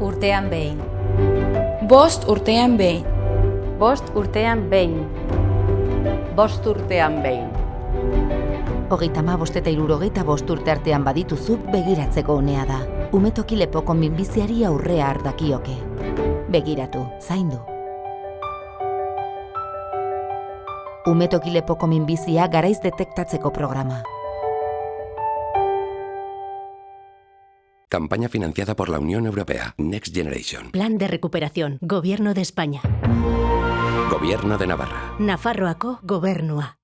urtean behin. Bost urtean behin. Bost urtean behin. Bost urtean behin. Hogeita ma bost eta irurogeita bost urte artean badituzu begiratzeko unea da. Umetoki lepoko minbiziari aurrea ardakioke. Begiratu, zaindu. Umetoki lepoko minbizia garaiz detektatzeko programa. Campaña financiada por la Unión Europea. Next Generation. Plan de recuperación. Gobierno de España. Gobierno de Navarra. Nafarroako gobernua.